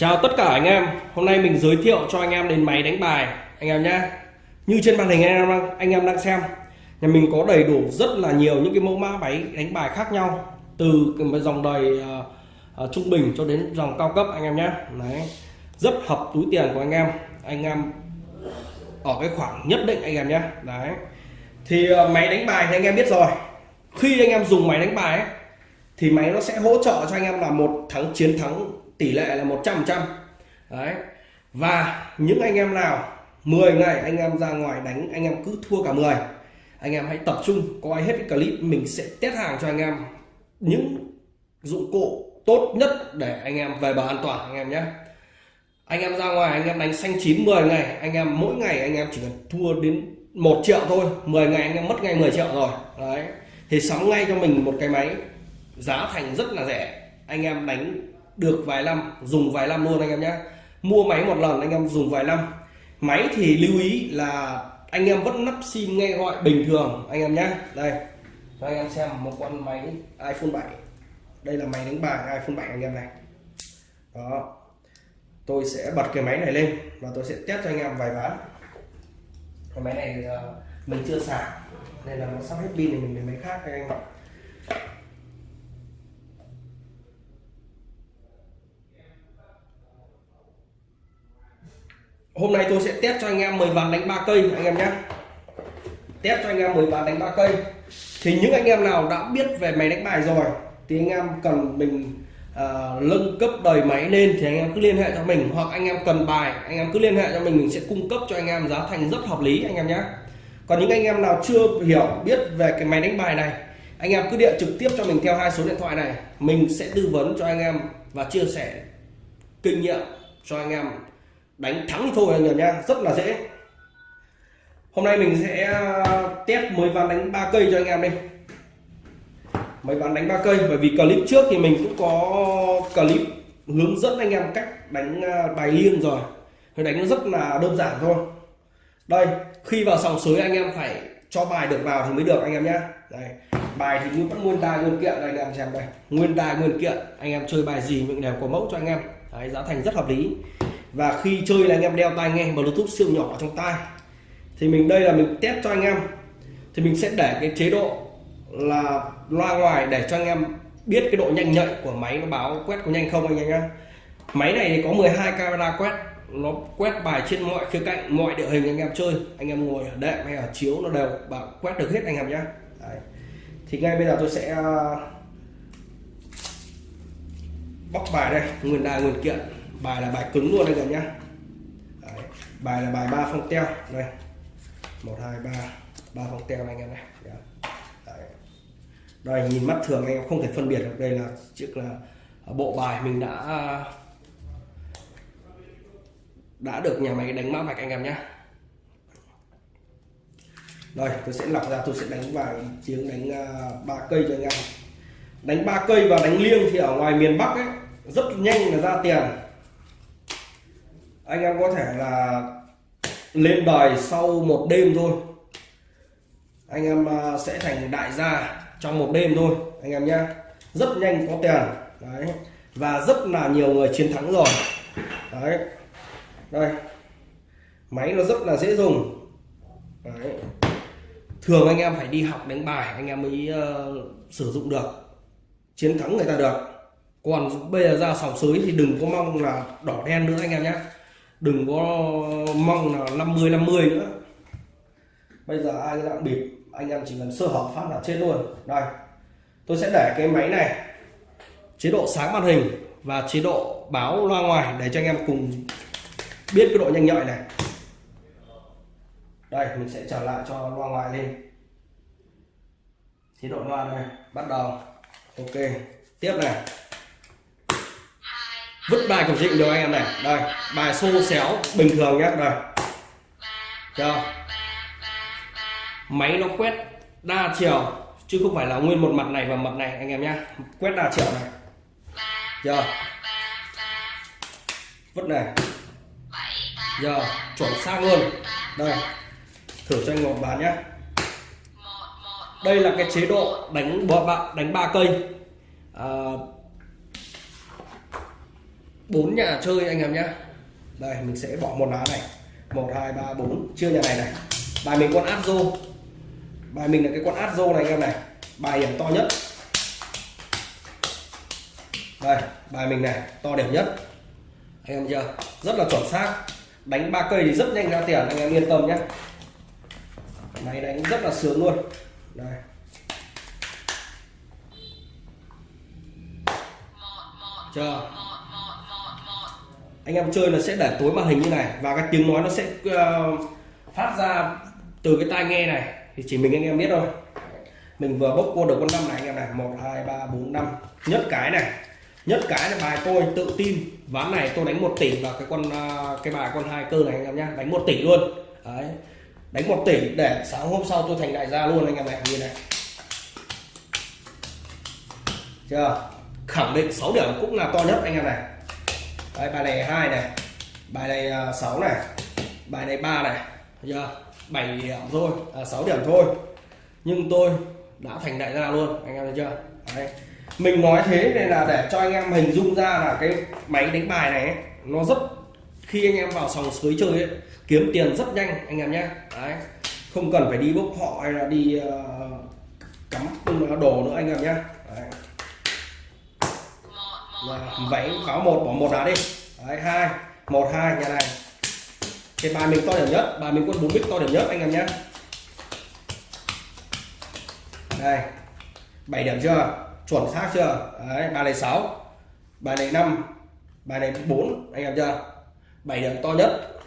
Chào tất cả anh em, hôm nay mình giới thiệu cho anh em đến máy đánh bài. Anh em nhé Như trên màn hình anh em đang, anh em đang xem Nhà mình có đầy đủ rất là nhiều những cái mẫu mã máy đánh bài khác nhau. Từ dòng đời uh, uh, trung bình cho đến dòng cao cấp anh em nhé Đấy. Rất hợp túi tiền của anh em. Anh em ở cái khoảng nhất định anh em nhé Đấy. Thì uh, máy đánh bài thì anh em biết rồi. Khi anh em dùng máy đánh bài ấy, thì máy nó sẽ hỗ trợ cho anh em là một thắng chiến thắng tỷ lệ là 100 trăm đấy và những anh em nào 10 ngày anh em ra ngoài đánh anh em cứ thua cả 10 anh em hãy tập trung coi hết cái clip mình sẽ test hàng cho anh em những dụng cụ tốt nhất để anh em về bờ an toàn anh em nhé anh em ra ngoài anh em đánh xanh chín 10 ngày anh em mỗi ngày anh em chỉ cần thua đến một triệu thôi 10 ngày anh em mất ngay 10 triệu rồi đấy thì sắm ngay cho mình một cái máy giá thành rất là rẻ anh em đánh được vài năm, dùng vài năm luôn anh em nhé. Mua máy một lần, anh em dùng vài năm. Máy thì lưu ý là anh em vẫn nắp sim nghe gọi bình thường, anh em nhé. Đây, cho anh em xem một con máy iPhone 7 đây là máy đánh bài iPhone 7 anh em này. Đó. Tôi sẽ bật cái máy này lên và tôi sẽ test cho anh em vài ván. Cái máy này ờ, mình chưa sạc nên là nó sắp hết pin thì mình lấy máy khác, anh em hôm nay tôi sẽ test cho anh em 10 ván đánh ba cây anh em nhé test cho anh em 10 ván đánh ba cây thì những anh em nào đã biết về máy đánh bài rồi thì anh em cần mình uh, nâng cấp đời máy lên thì anh em cứ liên hệ cho mình hoặc anh em cần bài anh em cứ liên hệ cho mình mình sẽ cung cấp cho anh em giá thành rất hợp lý anh em nhé còn những anh em nào chưa hiểu biết về cái máy đánh bài này anh em cứ điện trực tiếp cho mình theo hai số điện thoại này mình sẽ tư vấn cho anh em và chia sẻ kinh nghiệm cho anh em đánh thắng thì thôi anh em nhé rất là dễ. Hôm nay mình sẽ à, test mới ván đánh ba cây cho anh em đi. Mấy ván đánh ba cây bởi vì clip trước thì mình cũng có clip hướng dẫn anh em cách đánh à, bài liêng rồi. Thì đánh nó rất là đơn giản thôi. Đây khi vào sòng sới anh em phải cho bài được vào thì mới được anh em nhé đây bài thì vẫn nguyên tài nguyên kiện đây anh em xem đây. Nguyên tài nguyên kiện anh em chơi bài gì mình đều có mẫu cho anh em. Đấy, giá thành rất hợp lý và khi chơi là anh em đeo tai nghe, bluetooth siêu nhỏ trong tai. Thì mình, đây là mình test cho anh em. Thì mình sẽ để cái chế độ là loa ngoài để cho anh em biết cái độ nhanh nhạy của máy nó báo quét có nhanh không anh em nhé máy này thì có 12 camera quét. Nó quét bài trên mọi khía cạnh, mọi địa hình anh em chơi. Anh em ngồi ở đệm hay ở chiếu nó đều bảo quét được hết anh em nhé Đấy. thì ngay bây giờ tôi sẽ ờ, bóc bài đây, nguyên đài, nguyên kiện bài là bài cứng luôn đây cả nhá. Đấy. bài là bài ba phong teo. Đây. Một hai ba ba phong teo anh em này Đấy. đây nhìn mắt thường anh em không thể phân biệt được. Đây là chiếc là bộ bài mình đã đã được nhà máy đánh mã vạch anh em nhé. Rồi tôi sẽ lọc ra tôi sẽ đánh vài tiếng đánh uh, ba cây cho anh em. Đánh ba cây và đánh liêng thì ở ngoài miền Bắc ấy rất nhanh là ra tiền anh em có thể là lên đời sau một đêm thôi. Anh em à, sẽ thành đại gia trong một đêm thôi anh em nhé rất nhanh có tiền. Đấy. Và rất là nhiều người chiến thắng rồi. Đấy. Đây. Máy nó rất là dễ dùng. Đấy. thường anh em phải đi học đánh bài anh em mới uh, sử dụng được. Chiến thắng người ta được. Còn bây giờ ra sòng sới thì đừng có mong là đỏ đen nữa anh em nhé đừng có mong là 50 50 nữa. Bây giờ ai đang bịp, anh em chỉ cần sơ hở phát là chết luôn. Đây, tôi sẽ để cái máy này, chế độ sáng màn hình và chế độ báo loa ngoài để cho anh em cùng biết cái độ nhanh nhạy này. Đây, mình sẽ trở lại cho loa ngoài lên. Chế độ loa này bắt đầu. Ok, tiếp này vứt bài cổng dịu được anh em này. Đây bài xô xéo bình thường nhé đây. Chưa máy nó quét đa chiều chứ không phải là nguyên một mặt này và mặt này anh em nhé quét đa chiều này. Giờ vứt này. Giờ chuẩn xác luôn. Đây. Thử cho anh một bàn nhé đây là cái chế độ đánh đánh ba cây. À, bốn nhà chơi anh em nhé đây, mình sẽ bỏ một lá này. Một, hai, ba, bốn. Chưa nhà này này. Bài mình con áp rô bài mình là cái con áp rô này anh em này. Bài điểm to nhất. Đây, bài mình này, to điểm nhất. Anh em chưa? Rất là chuẩn xác. Đánh ba cây thì rất nhanh ra tiền, anh em yên tâm nhé máy đánh rất là sướng luôn. Đây. Chờ anh em chơi là sẽ để tối màn hình như này và cái tiếng nói nó sẽ uh, phát ra từ cái tai nghe này. Thì chỉ mình anh em biết thôi. Mình vừa bốc qua được con năm này anh em này. Một hai ba bốn năm. Nhất cái này. Nhất cái là bài tôi tự tin. Ván này tôi đánh một tỷ vào cái con ờ, cái bài con hai cơ này anh em nhá. Đánh một tỷ luôn. Đấy. Đánh một tỷ để sáng hôm sau tôi thành đại gia luôn anh em này. Như này. Chưa? Khẳng định 6 điểm cũng là to nhất anh em này. Đấy, bài này hai này. Bài này à, 6 này. Bài này ba này. Giờ 7 điểm thôi. À, 6 điểm thôi. Nhưng tôi đã thành đại gia luôn anh em thấy chưa? Đấy. mình nói thế này là để cho anh em hình dung ra là cái máy đánh bài này ấy, nó rất khi anh em vào sòng sới chơi ấy, kiếm tiền rất nhanh anh em nhé. Đấy. không cần phải đi bốc họ hay là đi uh, cắm đồ nữa anh em nhé. Vâng, vậy có một, bỏ một đá đi. Đấy, hai, một, hai, nhà này. Thì bài mình to điểm nhất, bài mình quân bốn bích to điểm nhất, anh em nhé. Đây 7 điểm chưa? Chuẩn xác chưa? Đấy, bài này 6 bài này 5 bài này 4 anh em chưa? 7 điểm to nhất.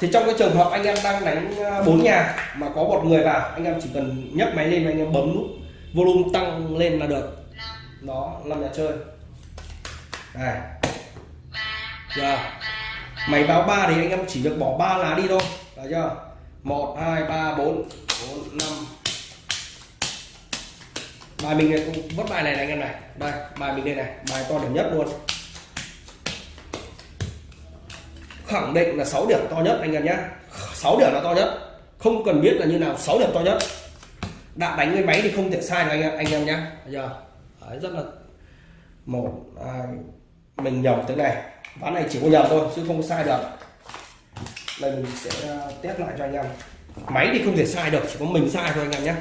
Thì trong cái trường hợp anh em đang đánh ờ, bốn nhà mà có một người vào, anh em chỉ cần nhấc máy lên, anh em bấm nút volume tăng lên là được. Đó, năm nhà chơi đây giờ máy báo ba thì anh em chỉ được bỏ ba lá đi thôi. Được chưa? Một hai ba bốn. Bốn năm. Bài mình này cũng vất bài này, này anh em này. Đây bài mình đây này. Bài to điểm nhất luôn. Khẳng định là 6 điểm to nhất anh em nhé 6 điểm là to nhất. Không cần biết là như nào 6 điểm to nhất. Đã đánh cái máy thì không thể sai được anh em anh em nhé giờ Đấy, rất là một hai mình nhầm thế này. Ván này chỉ có nhầm thôi, chứ không có sai được. Đây, mình sẽ à, test lại cho anh em. Máy thì không thể sai được, chỉ có mình sai thôi anh em nhé.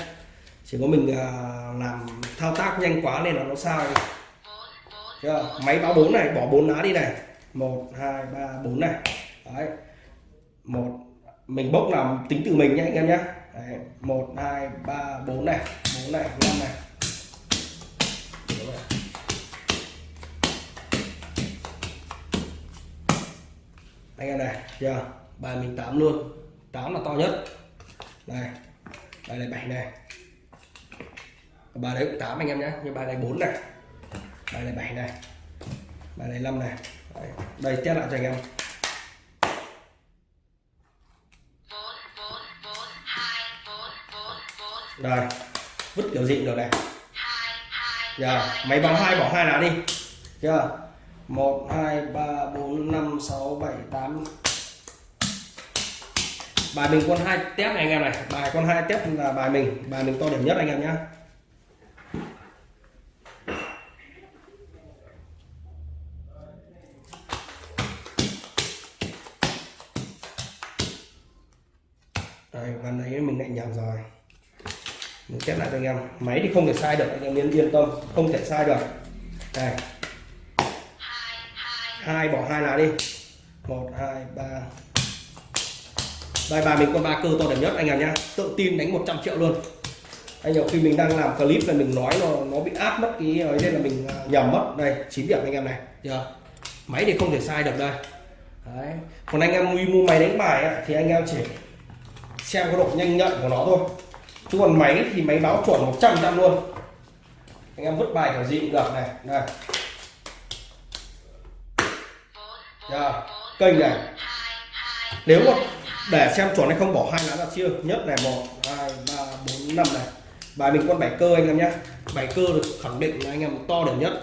Chỉ có mình à, làm thao tác nhanh quá nên là nó sai. Chưa? Máy báo bốn này, bỏ bốn lá đi này. Một, hai, ba, bốn này. Đấy. Một, mình bốc làm tính từ mình nhé anh em nhé. Một, hai, ba, bốn này. Bốn này, năm này. Em chưa? Bài mình tám luôn. Tám là to nhất. Này, bài này bảy này. Bài đấy cũng tám anh em nhé nhưng bài này bốn này. Bài này bảy này. Bài này năm này. Đấy. đây, test lại cho anh em. Đây, vứt kiểu gì được này. Giờ máy báo hai, bỏ hai lá đi. Chưa? 1 2 3 4 5 6 7 8 bài mình con hai tép này anh em này. Bài con hai tép là bài mình. Bài mình to điểm nhất anh em nhé này mình lại nhầm rồi mình chép lại cho anh em. Máy thì không thể sai được, anh em yên yên tâm. Không thể sai được. Đây. Hai bỏ hai lá đi. Một, hai, ba đây bài mình con ba cơ to đẹp nhất anh em nhá. Tự tin đánh 100 triệu luôn. Anh nhiều khi mình đang làm clip là mình nói nó nó bị áp mất cái ấy nên là mình à, nhầm mất. Đây 9 điểm anh em này. Chưa máy thì không thể sai được đây. Đấy. còn anh em mua máy đánh bài ấy, thì anh em chỉ xem cái độ nhanh nhạy của nó thôi. Chứ còn máy thì máy báo chuẩn 100 trăm luôn. Anh em vứt bài kiểu gì cũng được này. Đây. Giờ kênh này nếu mà để xem chuẩn hay không bỏ hai lá là chưa. Nhất này một hai ba bốn năm này. Bài mình con bảy cơ anh em nhé bảy cơ được khẳng định là anh em to đều nhất.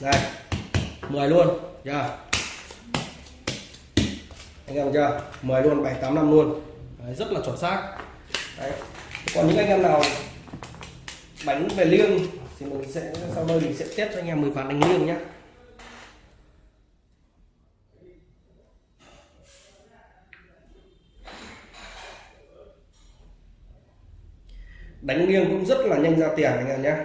Này 10 luôn yeah. anh em chưa? 10 luôn 7 8 năm luôn. Đấy, rất là chuẩn xác. Đấy. còn những anh em nào bánh về liêng thì mình sẽ sau đây mình sẽ test cho anh em 10 ván đánh liêng nhé đánh nghiêng cũng rất là nhanh ra tiền anh em nhé.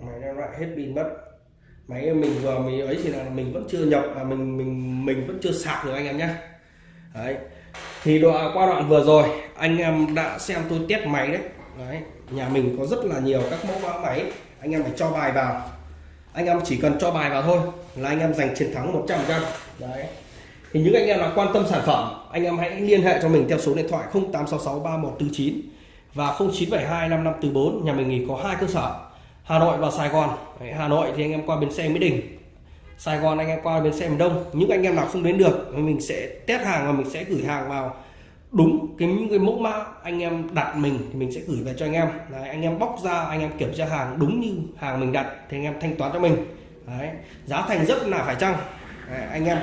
Máy nó lại hết pin mất. Máy mình vừa mình ấy thì là mình vẫn chưa nhập à, mình mình mình vẫn chưa sạc được anh em nhé. Đấy. Thì đoạn qua đoạn vừa rồi anh em đã xem tôi test máy đấy. Đấy nhà mình có rất là nhiều các mẫu mã máy anh em phải cho bài vào. Anh em chỉ cần cho bài vào thôi là anh em giành chiến thắng 100 trăm. Đấy thì những anh em nào quan tâm sản phẩm anh em hãy liên hệ cho mình theo số điện thoại 0866 3149 và 0972 5544 nhà mình thì có hai cơ sở Hà Nội và Sài Gòn. Đấy, Hà Nội thì anh em qua bến xe Mỹ Đình Sài Gòn anh em qua bến xe miền Đông. Những anh em nào không đến được mình sẽ test hàng và mình sẽ gửi hàng vào đúng cái những cái mẫu mã anh em đặt mình thì mình sẽ gửi về cho anh em. Đấy, anh em bóc ra anh em kiểm tra hàng đúng như hàng mình đặt thì anh em thanh toán cho mình. Đấy, giá thành rất là phải chăng? Đấy, anh em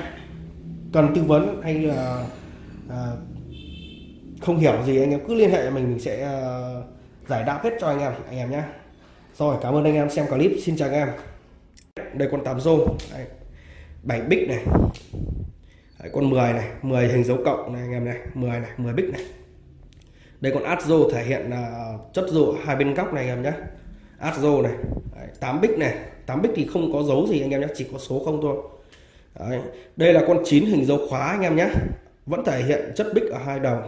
cần tư vấn hay là à, không hiểu gì anh em cứ liên hệ mình mình sẽ à, giải đáp hết cho anh em anh em nhé rồi cảm ơn anh em xem clip. Xin chào anh em. Đây con tám rô Đấy. 7 bích này. Đấy, con 10 này. 10 hình dấu cộng này anh em này. 10 này 10 bích này. Đây con át rô thể hiện là chất rô hai bên góc này anh em nhé át rô này. Đấy, 8 bích này. 8 bích thì không có dấu gì anh em nhé chỉ có số không thôi. Đấy. đây là con 9 hình dấu khóa anh em nhé. Vẫn thể hiện chất bích ở hai đầu.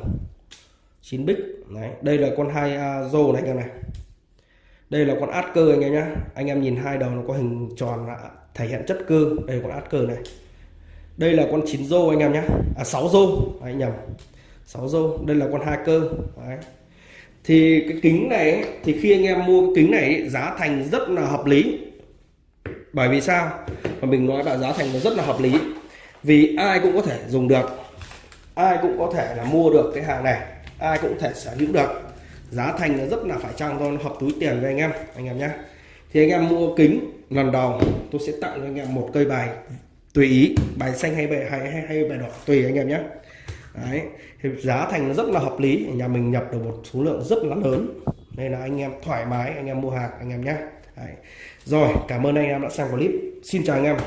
9 bích. Đấy. đây là con hai uh, rô này anh em này. Đây là con át cơ anh em nhé. Anh em nhìn hai đầu nó có hình tròn là thể hiện chất cơ. Đây là con át cơ này. Đây là con chín rô anh em nhé. À 6 rô. Đấy, nhầm. 6 rô. Đây là con hai cơ. Đấy. thì cái kính này thì khi anh em mua cái kính này giá thành rất là hợp lý bởi vì sao? Mà mình nói là giá thành nó rất là hợp lý. Vì ai cũng có thể dùng được. Ai cũng có thể là mua được cái hàng này. Ai cũng có thể sở hữu được. Giá thành nó rất là phải chăng thôi hợp túi tiền với anh em anh em nhé. Thì anh em mua kính lần đầu tôi sẽ tặng cho anh em một cây bài tùy ý bài xanh hay bài hay hay, hay bài đỏ tùy anh em nhé. Đấy thì giá thành nó rất là hợp lý nhà mình nhập được một số lượng rất là lớn. Nên là anh em thoải mái anh em mua hàng anh em nhé. Đấy rồi cảm ơn anh em đã xem clip. Xin chào anh em.